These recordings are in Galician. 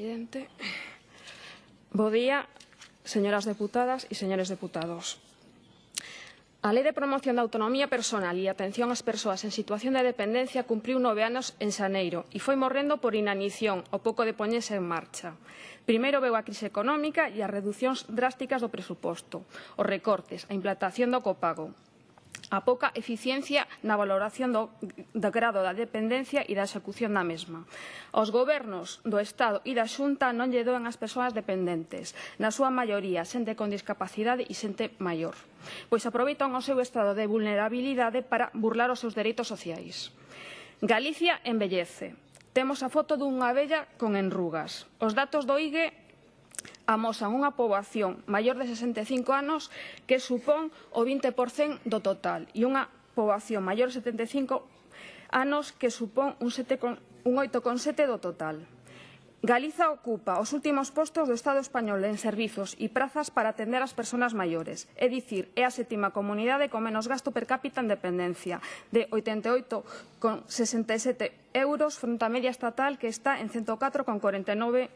presidente. Bo día, señoras deputadas e señores deputados. A Lei de Promoción da Autonomía Personal e Atención ás Persoas en Situación de Dependencia cumpriu nove anos en Xaneiro e foi morrendo por inanición o pouco de poñese en marcha. Primeiro veu a crise económica e as reducións drásticas do presuposto, os recortes, a implantación do copago a pouca eficiencia na valoración do, do grado da dependencia e da execución da mesma. Os gobernos do Estado e da Xunta non lle doen as persoas dependentes, na súa maioría xente con discapacidade e xente maior, pois aproveitan o seu estado de vulnerabilidade para burlar os seus dereitos sociais. Galicia envellece. Temos a foto dunha vella con enrugas. Os datos do IGE amosan unha poboación maior de 65 anos que supón o 20% do total e unha poboación maior de 75 anos que supón un, 7, un 8,7 do total. Galiza ocupa os últimos postos do Estado español en servizos e prazas para atender as persoas maiores, é dicir, é a sétima comunidade con menos gasto per cápita en dependencia, de 88,67 euros fronte á media estatal que está en 104,49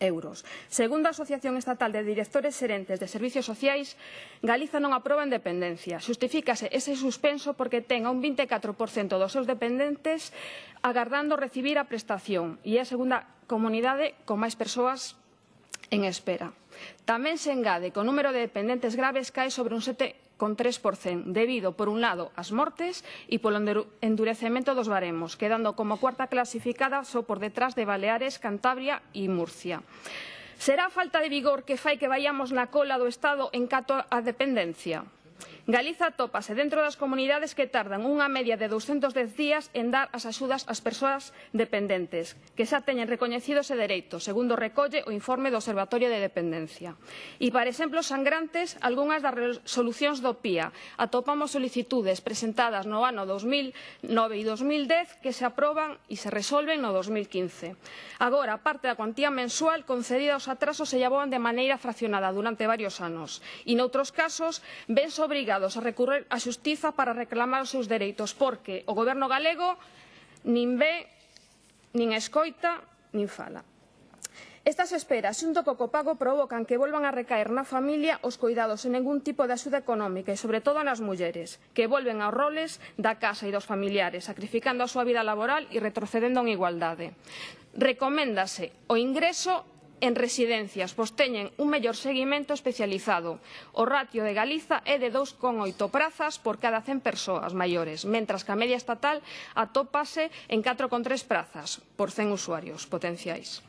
euros. Segundo a Asociación Estatal de Directores Serentes de Servicios Sociais, Galiza non aproba en dependencia. Justifícase ese suspenso porque ten a un 24% dos seus dependentes agardando recibir a prestación e é a segunda comunidade con máis persoas en espera. Tamén se engade que o número de dependentes graves cae sobre un 7 con 3%, debido, por un lado, ás mortes e polo endurecemento dos baremos, quedando como cuarta clasificada só por detrás de Baleares, Cantabria e Murcia. Será a falta de vigor que fai que vayamos na cola do Estado en cato á dependencia? Galiza atópase dentro das comunidades que tardan unha media de 210 días en dar as axudas ás persoas dependentes, que xa teñen recoñecidos ese dereitos, segundo recolle o informe do Observatorio de Dependencia. E, para exemplos sangrantes, algunhas das resolucións do PIA. Atopamos solicitudes presentadas no ano 2009 e 2010 que se aproban e se resolven no 2015. Agora, parte da cuantía mensual concedida aos atrasos se llaboan de maneira fraccionada durante varios anos. E, noutros casos, ven obrigados obrigados a recurrir á xustiza para reclamar os seus dereitos, porque o goberno galego nin ve, nin escoita, nin fala. Estas esperas, xunto co copago, provocan que volvan a recaer na familia os cuidados sen ningún tipo de axuda económica e, sobre todo, nas mulleres, que volven aos roles da casa e dos familiares, sacrificando a súa vida laboral e retrocedendo en igualdade. Recoméndase o ingreso en residencias, pois teñen un mellor seguimento especializado. O ratio de Galiza é de 2,8 prazas por cada 100 persoas maiores, mentras que a media estatal atópase en 4,3 prazas por 100 usuarios potenciais.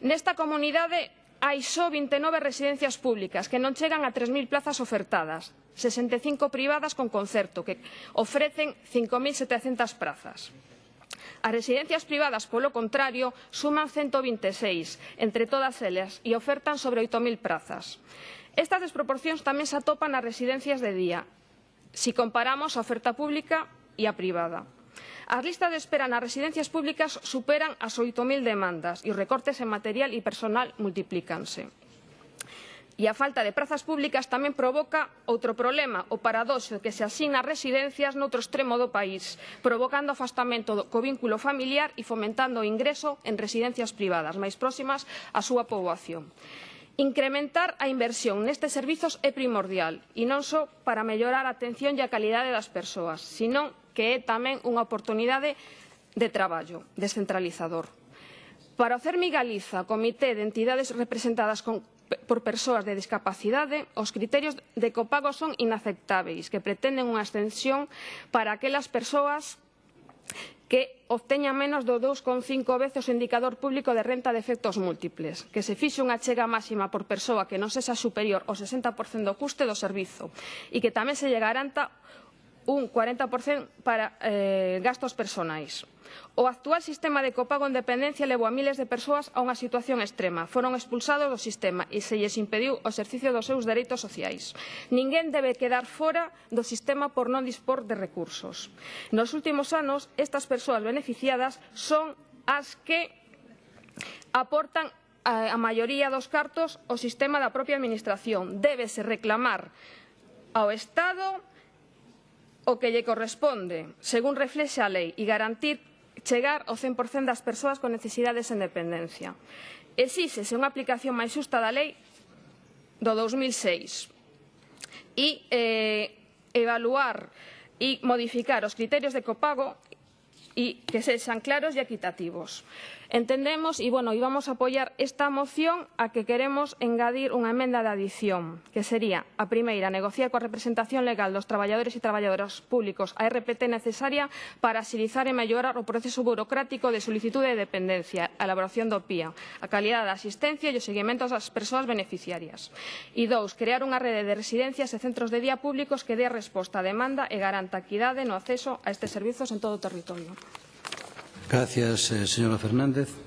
Nesta comunidade hai só 29 residencias públicas que non chegan a 3.000 plazas ofertadas, 65 privadas con concerto que ofrecen 5.700 prazas. As residencias privadas, polo contrario, suman 126 entre todas elas e ofertan sobre 8.000 prazas. Estas desproporcións tamén se atopan nas residencias de día, si comparamos a oferta pública e a privada. As listas de espera nas residencias públicas superan as 8.000 demandas e os recortes en material e personal multiplícanse. E a falta de prazas públicas tamén provoca outro problema, o paradoxo que se asina residencias noutro extremo do país, provocando afastamento co vínculo familiar e fomentando o ingreso en residencias privadas máis próximas á súa poboación. Incrementar a inversión nestes servizos é primordial, e non só para mellorar a atención e a calidade das persoas, senón que é tamén unha oportunidade de traballo descentralizador. Para o CERMI Galiza, Comité de Entidades Representadas con por persoas de discapacidade, os criterios de copago son inaceptáveis, que pretenden unha extensión para aquelas persoas que obteña menos do 2,5 veces o indicador público de renta de efectos múltiples, que se fixe unha chega máxima por persoa que non sexa superior ao 60% do custe do servizo e que tamén se lle garanta un 40% para eh, gastos personais. O actual sistema de copago en dependencia levou a miles de persoas a unha situación extrema. Foron expulsados do sistema e se lles impediu o exercicio dos seus dereitos sociais. Ninguén debe quedar fora do sistema por non dispor de recursos. Nos últimos anos, estas persoas beneficiadas son as que aportan a maioría dos cartos o sistema da propia administración. Débese reclamar ao Estado o que lle corresponde, según reflexa a lei, e garantir chegar ao 100% das persoas con necesidades en dependencia. Exíxese unha aplicación máis xusta da lei do 2006 e eh, evaluar e modificar os criterios de copago e que sexan claros e equitativos. Entendemos, e, bueno, íbamos a apoiar esta moción a que queremos engadir unha emenda de adición, que sería, a primeira, negociar coa representación legal dos traballadores e traballadoras públicos a RPT necesaria para axilizar e mellorar o proceso burocrático de solicitude de dependencia, a elaboración do PIA, a calidad da asistencia e o seguimento ás persoas beneficiarias. E dous, crear unha rede de residencias e centros de día públicos que dé resposta á demanda e garanta equidade no acceso a estes servizos en todo o territorio. Gracias, eh, señora Fernández.